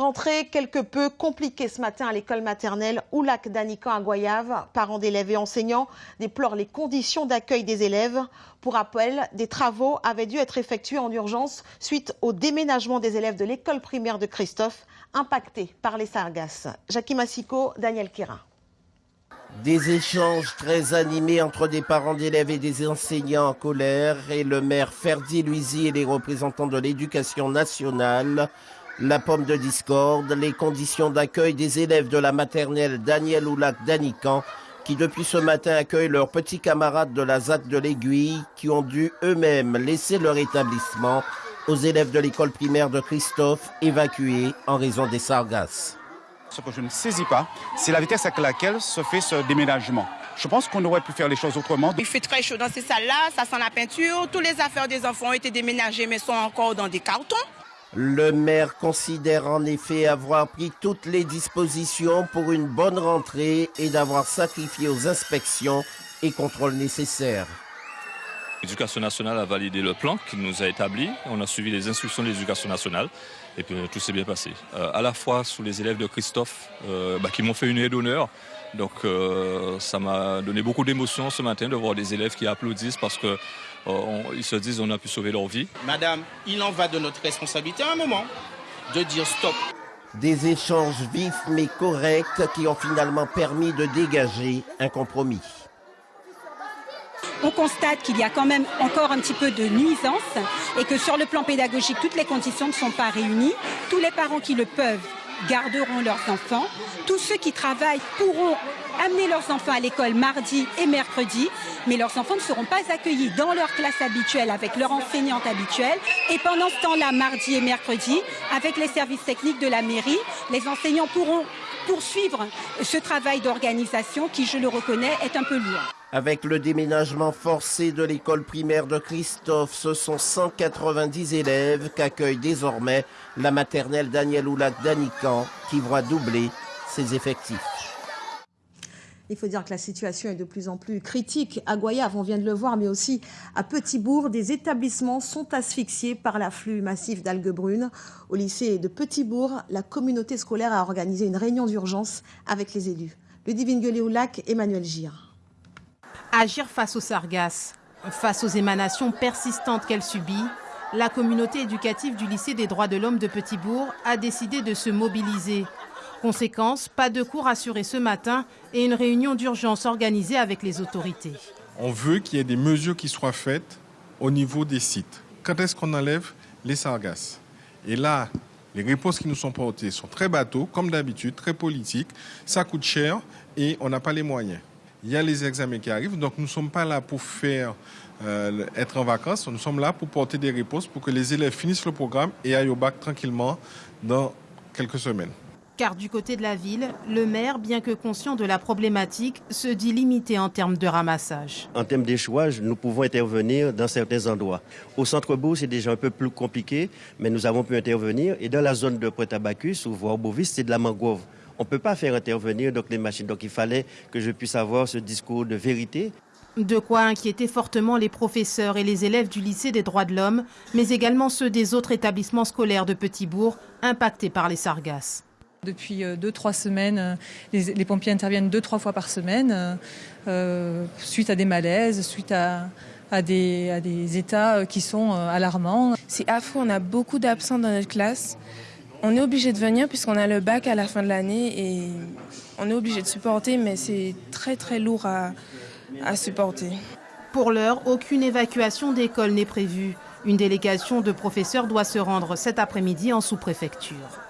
Rentrée quelque peu compliquée ce matin à l'école maternelle Oulac d'Anican à Goyave. Parents d'élèves et enseignants déplorent les conditions d'accueil des élèves. Pour rappel, des travaux avaient dû être effectués en urgence suite au déménagement des élèves de l'école primaire de Christophe, impactés par les sargasses. Jackie Massico, Daniel Kira. Des échanges très animés entre des parents d'élèves et des enseignants en colère et le maire Ferdi Luisi et les représentants de l'éducation nationale la pomme de discorde, les conditions d'accueil des élèves de la maternelle Daniel Oulac d'Anican, qui depuis ce matin accueillent leurs petits camarades de la ZAC de l'Aiguille, qui ont dû eux-mêmes laisser leur établissement aux élèves de l'école primaire de Christophe, évacués en raison des sargasses. Ce que je ne saisis pas, c'est la vitesse avec laquelle se fait ce déménagement. Je pense qu'on aurait pu faire les choses autrement. Il fait très chaud dans ces salles-là, ça sent la peinture. Toutes les affaires des enfants ont été déménagées mais sont encore dans des cartons. Le maire considère en effet avoir pris toutes les dispositions pour une bonne rentrée et d'avoir sacrifié aux inspections et contrôles nécessaires. L'éducation nationale a validé le plan qu'il nous a établi. On a suivi les instructions de l'éducation nationale et puis tout s'est bien passé. Euh, à la fois sous les élèves de Christophe euh, bah, qui m'ont fait une aide d'honneur. Donc euh, ça m'a donné beaucoup d'émotion ce matin de voir des élèves qui applaudissent parce que euh, ils se disent on a pu sauver leur vie. Madame, il en va de notre responsabilité à un moment de dire stop. Des échanges vifs mais corrects qui ont finalement permis de dégager un compromis. On constate qu'il y a quand même encore un petit peu de nuisance et que sur le plan pédagogique, toutes les conditions ne sont pas réunies. Tous les parents qui le peuvent garderont leurs enfants. Tous ceux qui travaillent pourront amener leurs enfants à l'école mardi et mercredi, mais leurs enfants ne seront pas accueillis dans leur classe habituelle avec leur enseignante habituelle. Et pendant ce temps-là, mardi et mercredi, avec les services techniques de la mairie, les enseignants pourront poursuivre ce travail d'organisation qui, je le reconnais, est un peu lourd. Avec le déménagement forcé de l'école primaire de Christophe, ce sont 190 élèves qu'accueille désormais la maternelle Daniel Oulac d'Anican qui voit doubler ses effectifs. Il faut dire que la situation est de plus en plus critique. À Goyave, on vient de le voir, mais aussi à Petitbourg, des établissements sont asphyxiés par l'afflux massif d'algues brunes. Au lycée de Petitbourg, la communauté scolaire a organisé une réunion d'urgence avec les élus. Ludivine Gueulet-Oulac, Emmanuel Gire. Agir face aux sargasses, face aux émanations persistantes qu'elle subit, la communauté éducative du lycée des droits de l'homme de Petitbourg a décidé de se mobiliser Conséquence, pas de cours assurés ce matin et une réunion d'urgence organisée avec les autorités. On veut qu'il y ait des mesures qui soient faites au niveau des sites. Quand est-ce qu'on enlève les sargasses? Et là, les réponses qui nous sont portées sont très bateaux, comme d'habitude, très politiques. Ça coûte cher et on n'a pas les moyens. Il y a les examens qui arrivent, donc nous ne sommes pas là pour faire euh, être en vacances. Nous sommes là pour porter des réponses pour que les élèves finissent le programme et aillent au bac tranquillement dans quelques semaines. Car du côté de la ville, le maire, bien que conscient de la problématique, se dit limité en termes de ramassage. En termes d'échouage, nous pouvons intervenir dans certains endroits. Au centre-bourg, c'est déjà un peu plus compliqué, mais nous avons pu intervenir. Et dans la zone de Pointe-à-Bacchus ou voire Bovis, c'est de la mangrove. On ne peut pas faire intervenir donc, les machines. Donc il fallait que je puisse avoir ce discours de vérité. De quoi inquiéter fortement les professeurs et les élèves du lycée des droits de l'homme, mais également ceux des autres établissements scolaires de Petitbourg impactés par les sargasses. Depuis euh, deux, trois semaines, euh, les, pompiers interviennent deux, trois fois par semaine, euh, suite à des malaises, suite à, des, à des états qui sont alarmants. C'est affreux, on a beaucoup d'absents dans notre classe. On est obligé de venir puisqu'on a le bac à la fin de l'année et on est obligé de supporter, mais c'est très très lourd à, à supporter. Pour l'heure, aucune évacuation d'école n'est prévue. Une délégation de professeurs doit se rendre cet après-midi en sous-préfecture.